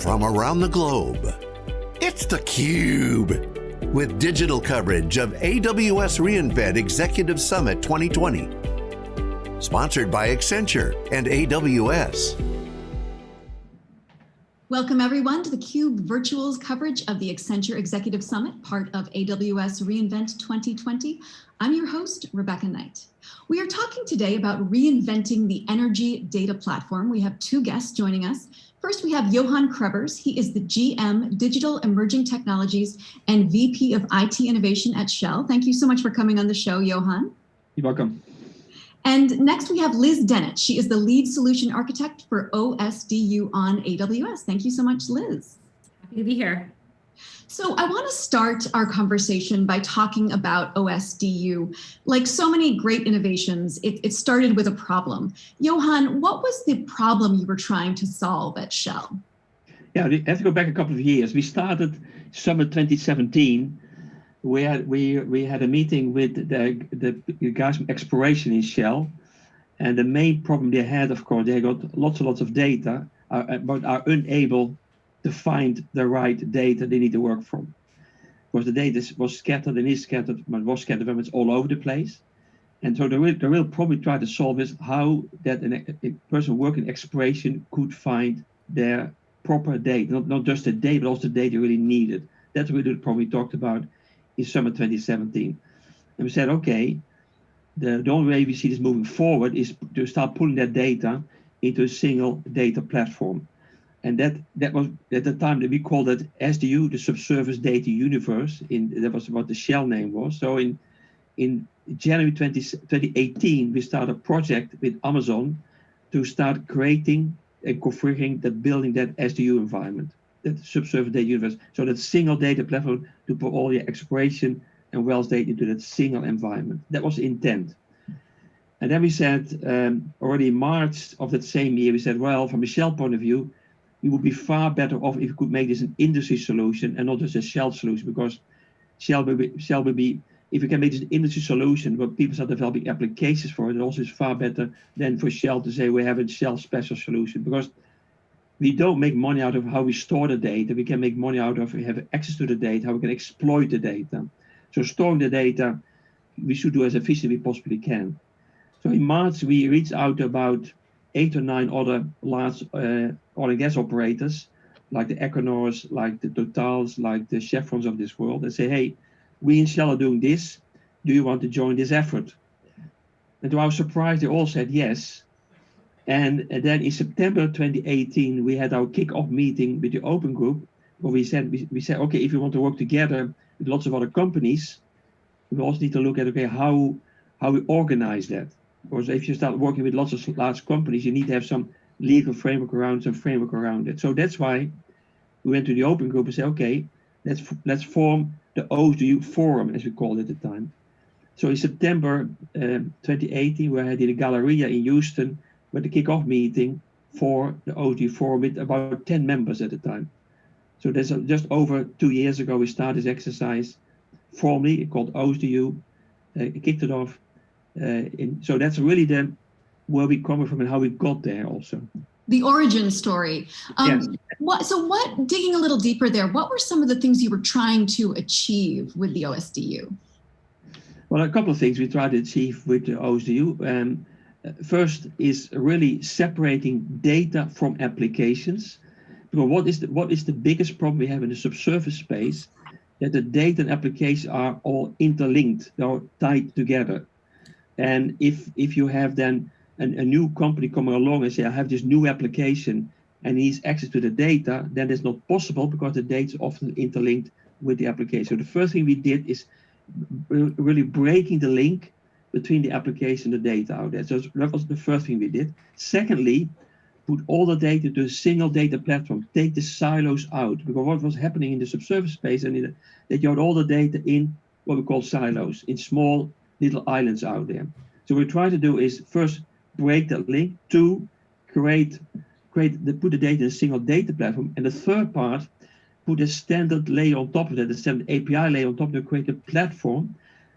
from around the globe. It's theCUBE, with digital coverage of AWS reInvent Executive Summit 2020. Sponsored by Accenture and AWS. Welcome everyone to theCUBE Virtual's coverage of the Accenture Executive Summit, part of AWS reInvent 2020. I'm your host, Rebecca Knight. We are talking today about reinventing the energy data platform. We have two guests joining us. First, we have Johan Krebers. He is the GM Digital Emerging Technologies and VP of IT Innovation at Shell. Thank you so much for coming on the show, Johan. You're welcome. And next we have Liz Dennett. She is the lead solution architect for OSDU on AWS. Thank you so much, Liz. Happy to be here. So I want to start our conversation by talking about OSDU. Like so many great innovations, it, it, started with a problem. Johan, what was the problem you were trying to solve at Shell? Yeah, I have to go back a couple of years. We started summer 2017. We had we we had a meeting with the the guys from exploration in Shell, and the main problem they had, of course, they got lots and lots of data, uh, but are unable to find the right data they need to work from. Because the data was scattered and is scattered, but was scattered very much all over the place. And so the real, the real problem we try to solve is how that an, a person working exploration could find their proper data, not, not just the data, but also the data really needed. That's really the problem we talked about in summer 2017. And we said, okay, the, the only way we see this moving forward is to start pulling that data into a single data platform. And that that was at the time that we called it SDU, the Subsurface Data Universe. In that was what the Shell name was. So in in January 20, 2018, we started a project with Amazon to start creating and configuring that building that SDU environment, that subsurface data universe. So that single data platform to put all your exploration and wells data into that single environment. That was intent. And then we said, um, already in March of that same year, we said, well, from a Shell point of view, we would be far better off if we could make this an industry solution and not just a Shell solution because Shell will be, Shell will be if we can make this an industry solution where people start developing applications for it, it also is far better than for Shell to say we have a Shell special solution because we don't make money out of how we store the data. We can make money out of we have access to the data, how we can exploit the data. So storing the data, we should do as efficiently we possibly can. So in March, we reached out about eight or nine other large uh, oil and gas operators, like the Equinors, like the Totals, like the Chevrons of this world, and say, hey, we in Shell are doing this. Do you want to join this effort? And to our surprise, they all said yes. And, then in September 2018, we had our kick-off meeting with the Open Group, where we said, we, we said, okay, if you want to work together with lots of other companies, we also need to look at, okay, how, how we organize that. Because if you start working with lots of large companies, you need to have some legal framework around, some framework around it. So that's why we went to the Open Group and said, okay, let's let's form the OSDU Forum, as we called it at the time. So in September um, 2018, we had in the Galleria in Houston with the kickoff meeting for the OSDU Forum with about 10 members at the time. So that's just over two years ago, we started this exercise formally called OSDU, uh, kicked it off. Uh, in, so that's really the where we come from and how we got there also the origin story. Um, yes. what, so what, digging a little deeper there, what were some of the things you were trying to achieve with the OSDU? Well, a couple of things we tried to achieve with the OSDU. Um, first is really separating data from applications. Because what is the, what is the biggest problem we have in the subsurface space? That the data and applications are all interlinked, they're tied together. And if if you have then a, a new company coming along and say, I have this new application and needs access to the data, then it's not possible because the data is often interlinked with the application. So the first thing we did is really breaking the link between the application and the data out there. So that was the first thing we did. Secondly, put all the data to a single data platform, take the silos out, because what was happening in the subsurface space and the, that you had all the data in what we call silos, in small little islands out there. So what we try to do is first break that link. Two, create, create the, put the data in a single data platform. And the third part, put a standard layer on top of that, a standard API layer on top to create a platform.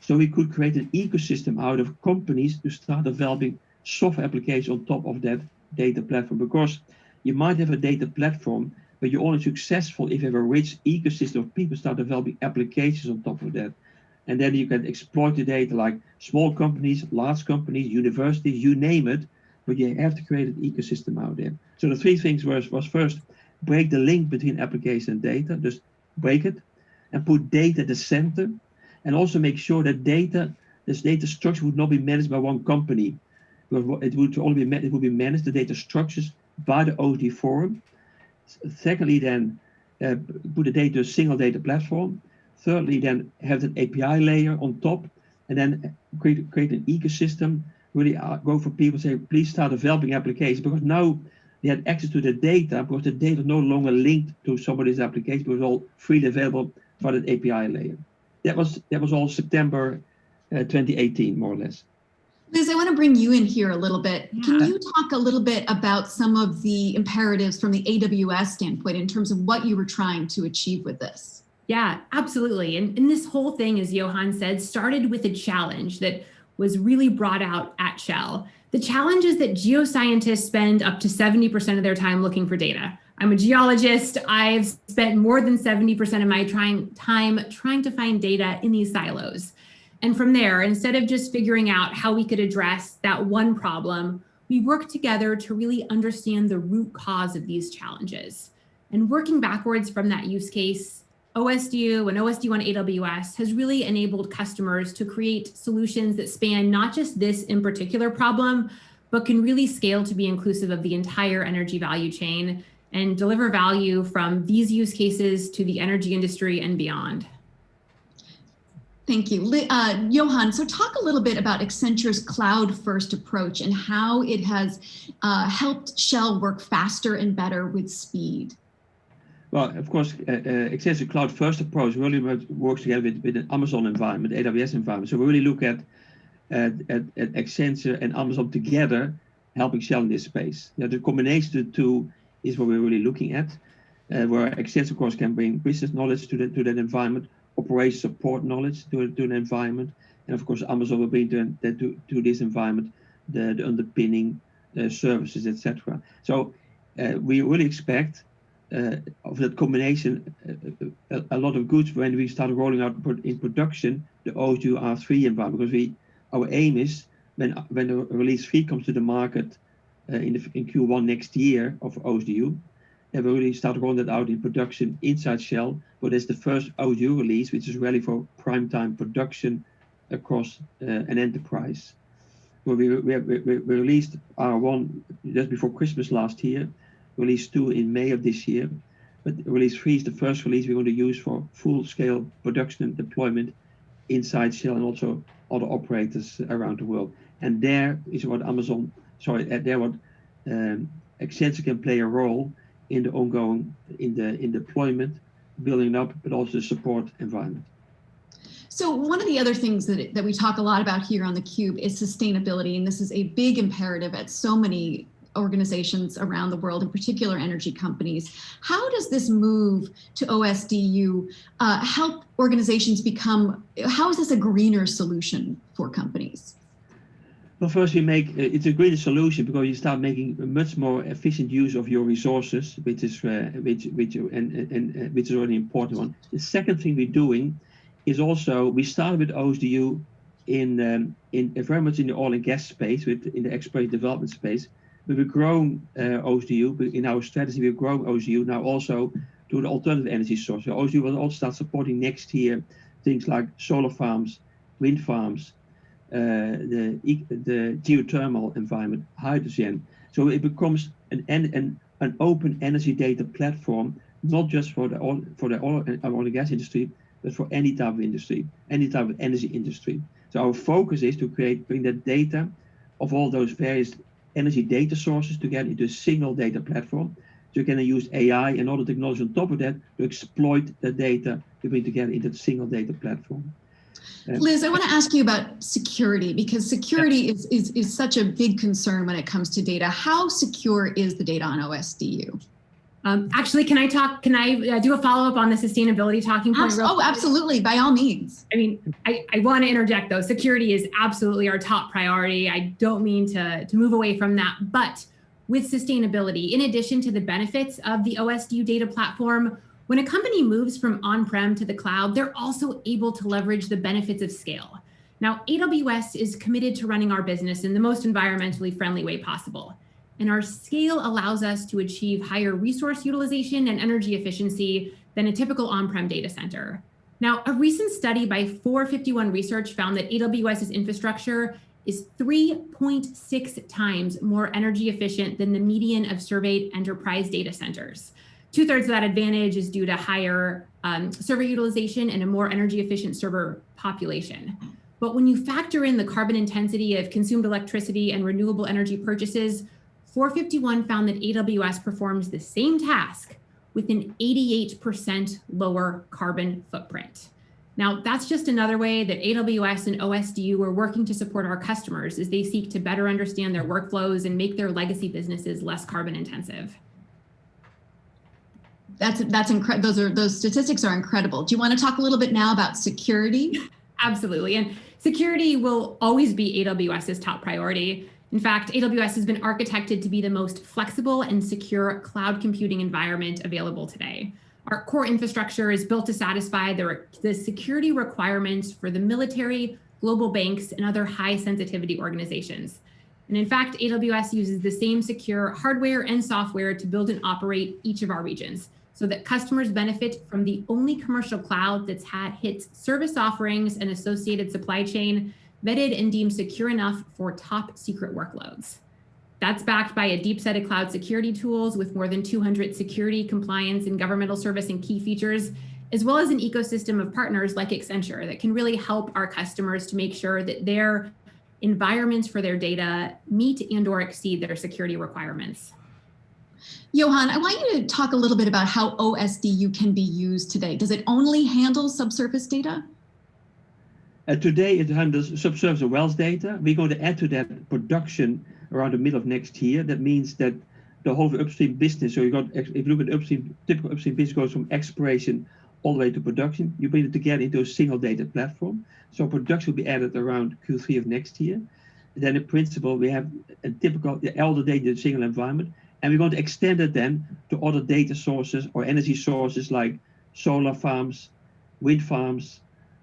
So we could create an ecosystem out of companies to start developing software applications on top of that data platform. Because you might have a data platform, but you're only successful if you have a rich ecosystem of people start developing applications on top of that. And then you can exploit the data like small companies, large companies, universities, you name it, but you have to create an ecosystem out there. So the three things was, was first, break the link between application and data, just break it, and put data at the center, and also make sure that data, this data structure would not be managed by one company. It would only be, it would be managed, the data structures, by the OSD forum. Secondly, then uh, put the data to a single data platform. Thirdly, then have an API layer on top, and then create, create an ecosystem. Really uh, go for people say, please start developing applications because now they had access to the data because the data no longer linked to somebody's application, but it was all freely available for that API layer. That was that was all September uh, 2018, more or less. Liz, I want to bring you in here a little bit. Yeah. Can you talk a little bit about some of the imperatives from the AWS standpoint in terms of what you were trying to achieve with this? Yeah, absolutely. And, and this whole thing, as Johan said, started with a challenge that was really brought out at Shell. The challenge is that geoscientists spend up to 70% of their time looking for data. I'm a geologist. I've spent more than 70% of my trying, time trying to find data in these silos. And from there, instead of just figuring out how we could address that one problem, we worked together to really understand the root cause of these challenges. And working backwards from that use case, OSDU and OSDU on AWS has really enabled customers to create solutions that span not just this in particular problem, but can really scale to be inclusive of the entire energy value chain and deliver value from these use cases to the energy industry and beyond. Thank you. Uh, Johan, so talk a little bit about Accenture's cloud first approach and how it has uh, helped Shell work faster and better with speed. Well, of course, uh, uh, Accenture cloud first approach really works together with, with an Amazon environment, AWS environment. So we really look at, at, at, at Accenture and Amazon together helping Shell in this space. Yeah, the combination of the two is what we're really looking at, uh, where Accenture, of course, can bring business knowledge to, the, to that environment, operation support knowledge to, to an environment. And of course, Amazon will bring to, to, to this environment the, the underpinning uh, services, etc. So uh, we really expect of that combination uh, a, a, lot of goods when we start rolling out in production the OSDU R3 environment because we our aim is when when the release 3 comes to the market uh, in, the, in Q1 next year of OSDU and we really start rolling that out in production inside Shell. But it's the first OSDU release, which is really for prime time production across uh, an enterprise. Where we, we, we, we, released R1 just before Christmas last year, release 2 in May of this year. But release 3 is the first release we're going to use for full-scale production and deployment inside Shell and also other operators around the world. And there is what Amazon, sorry, there what um, Accenture can play a role in the ongoing, in the in deployment, building up, but also support environment. So one of the other things that, that we talk a lot about here on theCUBE is sustainability, and this is a big imperative at so many organizations around the world, in particular energy companies. How does this move to OSDU uh, help organizations become, how is this a greener solution for companies? Well, first we make uh, it's a greener solution because you start making much more efficient use of your resources, which is uh, which which and, and, and uh, which is already important one. The second thing we're doing is also we started with OSDU in um, in very much in the oil and gas space, with in the exploration development space. But we've grown OSDU in our strategy. we've grown OSDU now also to the alternative energy source. So OSDU will also start supporting next year things like solar farms, wind farms, eh, the, the geothermal environment, hydrogen. So it becomes an, an, an open energy data platform, not just for the oil, for the oil, oil and gas industry, but for any type of industry, any type of energy industry. So our focus is to create, bring that data of all those various energy data sources together into a single data platform. So you can use AI and other technology on top of that to exploit the data to bring together into a single data platform. Uh, Liz, I want to ask you about security because security is, is, is such a big concern when it comes to data. How secure is the data on OSDU? Um, actually, can I talk, can I uh, do a follow up on the sustainability talking point? Abs oh, absolutely, by all means. I mean, I, I want to interject though, security is absolutely our top priority. I don't mean to, to move away from that, but with sustainability, in addition to the benefits of the OSDU data platform, when a company moves from on-prem to the cloud, they're also able to leverage the benefits of scale. Now, AWS is committed to running our business in the most environmentally friendly way possible. And our scale allows us to achieve higher resource utilization and energy efficiency than a typical on-prem data center. Now, a recent study by 451 Research found that AWS's infrastructure is 3.6 times more energy efficient than the median of surveyed enterprise data centers. Two thirds of that advantage is due to higher um, server utilization and a more energy efficient server population. But when you factor in the carbon intensity of consumed electricity and renewable energy purchases, 451 found that AWS performs the same task with an 88% lower carbon footprint. Now, that's just another way that AWS and OSDU are working to support our customers as they seek to better understand their workflows and make their legacy businesses less carbon intensive. That's that's incredible. Those are those statistics are incredible. Do you want to talk a little bit now about security? Absolutely. And security will always be AWS's top priority. In fact, AWS has been architected to be the most flexible and secure cloud computing environment available today. Our core infrastructure is built to satisfy the, the security requirements for the military, global banks, and other high sensitivity organizations. And in fact, AWS uses the same secure hardware and software to build and operate each of our regions so that customers benefit from the only commercial cloud that's had hits service offerings and associated supply chain vetted and deemed secure enough for top secret workloads. That's backed by a deep set of cloud security tools with more than 200 security, compliance, and governmental service and key features, as well as an ecosystem of partners like Accenture that can really help our customers to make sure that their environments for their data meet and or exceed their security requirements. Johan, I want you to talk a little bit about how OSDU can be used today. Does it only handle subsurface data? Today it handles subsurface wells data. We're going to add to that production around the middle of next year. That means that the whole upstream business, so you got, if you look at upstream, typical upstream business goes from exploration all the way to production. You bring it together into a single data platform. So production will be added around Q3 of next year. And then in principle, we have a typical, the data in a single environment. And we're going to extend it then to other data sources or energy sources like solar farms, wind farms,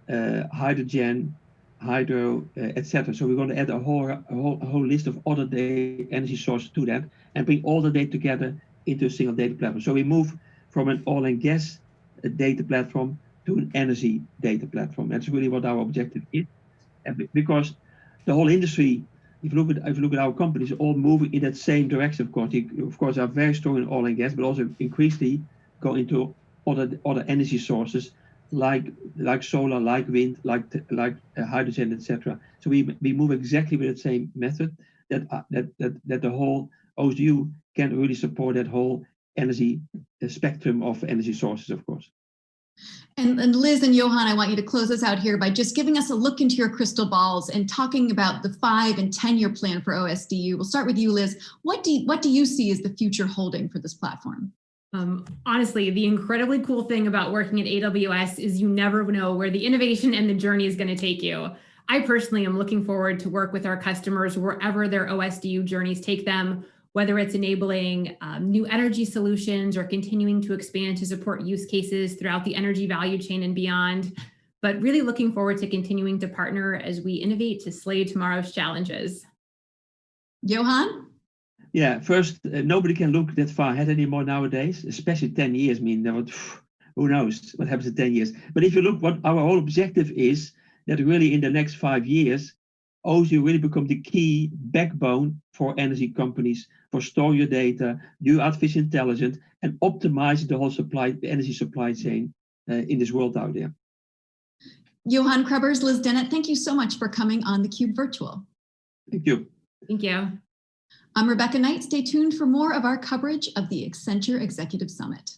hydrogen, hydro, uh, etc. So we're going to add a whole, a whole, a whole list of other data energy sources to that and bring all the data together into a single data platform. So we move from an oil and gas uh, data platform to an energy data platform. That's really what our objective is. And because the whole industry, if you look at if you look at our companies, all moving in that same direction. Of course, they, of course, are very strong in oil and gas, but also increasingly go into other other energy sources like like solar, like wind, like like uh, hydrogen, etc. So we we move exactly with the same method that uh, that that that the whole OSDU can really support that whole energy uh, spectrum of energy sources, of course. And, and, Liz and Johan, I want you to close us out here by just giving us a look into your crystal balls and talking about the five and 10 year plan for OSDU. We'll start with you, Liz. What do you, what do you see as the future holding for this platform? Um, honestly, the incredibly cool thing about working at AWS is you never know where the innovation and the journey is going to take you. I personally am looking forward to work with our customers wherever their OSDU journeys take them, whether it's enabling um, new energy solutions or continuing to expand to support use cases throughout the energy value chain and beyond. But really looking forward to continuing to partner as we innovate to slay tomorrow's challenges. Johan? Yeah, first, uh, nobody can look that far ahead anymore nowadays, especially 10 years. I mean, what, who knows what happens in 10 years. But if you look what our whole objective is, that really in the next five years, OSDU really become the key backbone for energy companies for store your data, do artificial intelligence, and optimize the whole supply, the energy supply chain uh, in this world out there. Johan Krebers, Liz Dennett, thank you so much for coming on theCUBE Virtual. Thank you. Thank you. I'm Rebecca Knight. Stay tuned for more of our coverage of the Accenture Executive Summit.